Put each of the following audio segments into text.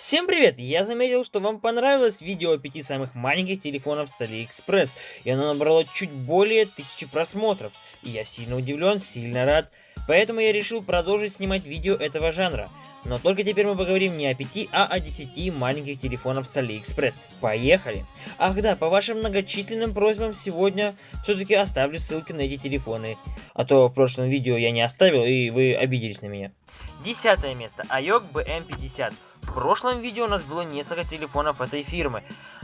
Всем привет! Я заметил, что вам понравилось видео о пяти самых маленьких телефонов с AliExpress, и оно набрало чуть более тысячи просмотров. И я сильно удивлен, сильно рад. Поэтому я решил продолжить снимать видео этого жанра. Но только теперь мы поговорим не о пяти, а о десяти маленьких телефонов с AliExpress. Поехали! Ах да, по вашим многочисленным просьбам сегодня все-таки оставлю ссылки на эти телефоны. А то в прошлом видео я не оставил, и вы обиделись на меня. Десятое место. IOC BM50. В прошлом видео у нас было несколько телефонов этой фирмы.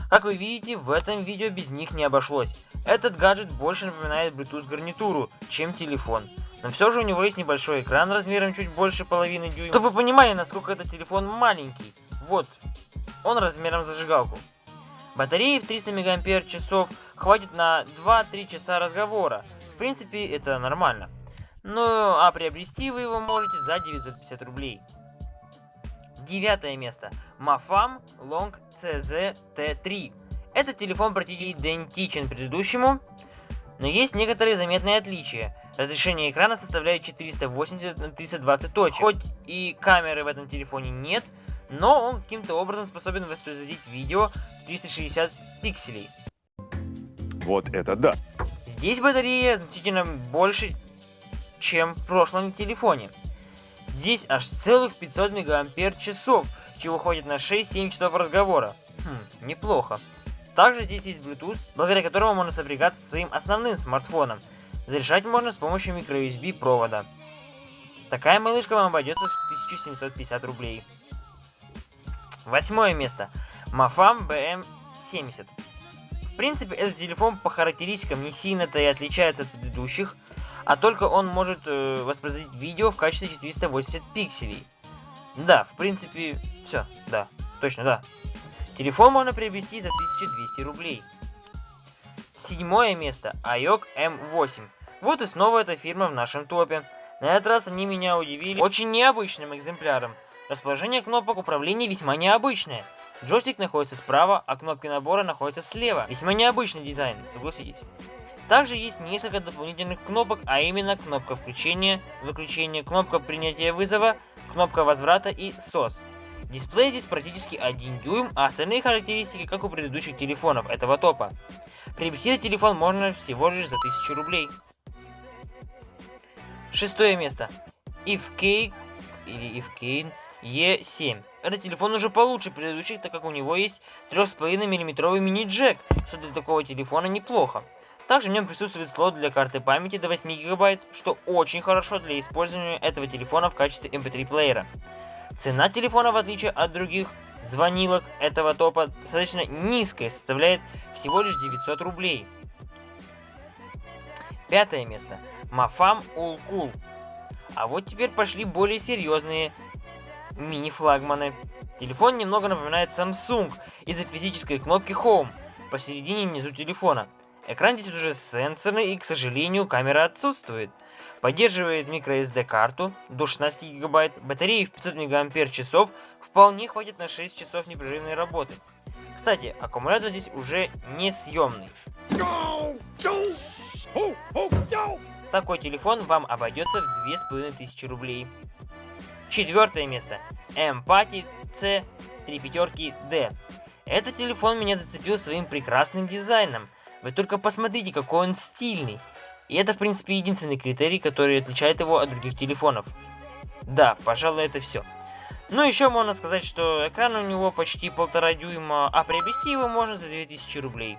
Как вы видите, в этом видео без них не обошлось. Этот гаджет больше напоминает Bluetooth гарнитуру, чем телефон. Но все же у него есть небольшой экран размером чуть больше половины дюйма. Чтобы вы понимали, насколько этот телефон маленький. Вот, он размером зажигалку. Батареи в 300 мАч хватит на 2-3 часа разговора. В принципе, это нормально. Ну, а приобрести вы его можете за 950 рублей. Девятое место. Mafam Long CZ T3. Этот телефон практически идентичен предыдущему, но есть некоторые заметные отличия. Разрешение экрана составляет 480 на 320 точек. Хоть и камеры в этом телефоне нет, но он каким-то образом способен воспроизводить видео 360 пикселей. Вот это да! Здесь батарея значительно больше, чем в прошлом телефоне. Здесь аж целых 500 мегампер часов, чего ходит на 6-7 часов разговора. Хм, неплохо. Также здесь есть Bluetooth, благодаря которому можно сопрягаться со своим основным смартфоном. Зарешать можно с помощью microUSB провода. Такая малышка вам обойдется в 1750 рублей. Восьмое место. Mafam BM70. В принципе, этот телефон по характеристикам не сильно-то и отличается от предыдущих, а только он может э, воспроизводить видео в качестве 480 пикселей. Да, в принципе, все, да, точно, да. Телефон можно приобрести за 1200 рублей. Седьмое место. IOC M8. Вот и снова эта фирма в нашем топе. На этот раз они меня удивили очень необычным экземпляром. Расположение кнопок управления весьма необычное. Джойстик находится справа, а кнопки набора находятся слева. Весьма необычный дизайн, согласитесь. Также есть несколько дополнительных кнопок, а именно кнопка включения, выключения, кнопка принятия вызова, кнопка возврата и SOS. Дисплей здесь практически 1 дюйм, а остальные характеристики как у предыдущих телефонов этого топа. Приобрести телефон можно всего лишь за 1000 рублей. Шестое место. IFK или IFKane E7. Этот телефон уже получше предыдущих, так как у него есть 3,5 мм мини-джек, что для такого телефона неплохо. Также в нем присутствует слот для карты памяти до 8 гигабайт, что очень хорошо для использования этого телефона в качестве MP3 эм плеера. Цена телефона, в отличие от других звонилок этого топа, достаточно низкая, составляет всего лишь 900 рублей. Пятое место. Mafam Ulcool. А вот теперь пошли более серьезные мини-флагманы. Телефон немного напоминает Samsung из-за физической кнопки Home посередине внизу телефона. Экран здесь уже сенсорный и, к сожалению, камера отсутствует. Поддерживает microSD карту до 16 гигабайт, батареи в 500 мАч вполне хватит на 6 часов непрерывной работы. Кстати, аккумулятор здесь уже не съемный. Такой телефон вам обойдется в 2500 рублей. Четвертое место. Empathy C 3 пятерки D. Этот телефон меня зацепил своим прекрасным дизайном. Вы только посмотрите, какой он стильный. И это, в принципе, единственный критерий, который отличает его от других телефонов. Да, пожалуй, это все. Ну, еще можно сказать, что экран у него почти полтора дюйма, а приобрести его можно за 2000 рублей.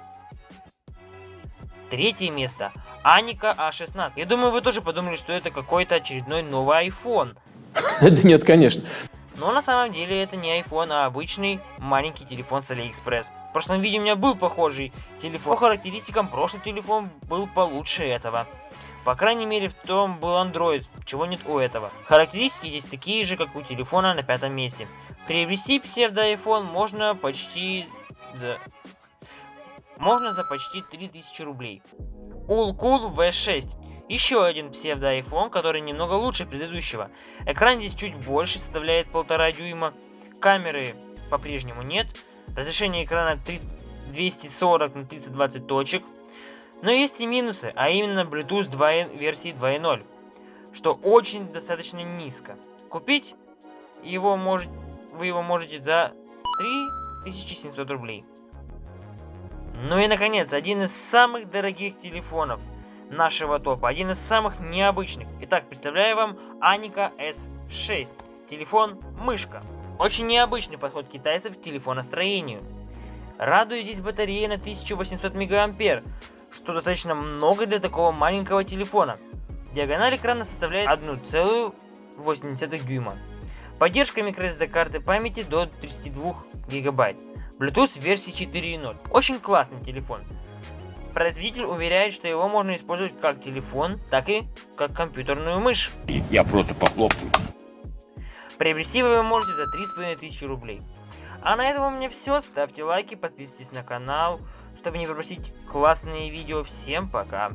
Третье место. Аника А16. Я думаю, вы тоже подумали, что это какой-то очередной новый iPhone. Да нет, конечно. Но на самом деле это не iPhone, а обычный маленький телефон с AliExpress. В прошлом видео у меня был похожий телефон. По характеристикам прошлый телефон был получше этого. По крайней мере в том был Android, чего нет у этого. Характеристики здесь такие же, как у телефона на пятом месте. Приобрести псевдо-iPhone можно почти... Да. Можно за почти 3000 рублей. Ulcool V6. Еще один псевдо-iPhone, который немного лучше предыдущего. Экран здесь чуть больше, составляет полтора дюйма. Камеры по-прежнему нет. Разрешение экрана 240 на 320 точек. Но есть и минусы, а именно Bluetooth 2, версии 2.0, что очень достаточно низко. Купить его может, вы его можете за 3700 рублей. Ну и наконец, один из самых дорогих телефонов нашего топа, один из самых необычных. Итак, представляю вам Аника S6. Телефон мышка. Очень необычный подход китайцев к телефоностроению. Радует здесь на 1800 мА, что достаточно много для такого маленького телефона. Диагональ экрана составляет 1,8 дюйма. Поддержка microSD карты памяти до 32 гигабайт. Bluetooth версии 4.0. Очень классный телефон. Производитель уверяет, что его можно использовать как телефон, так и как компьютерную мышь. Я просто похлопаю. Приобрести вы можете за 3500 рублей. А на этом у меня все. Ставьте лайки, подписывайтесь на канал, чтобы не пропустить классные видео. Всем пока!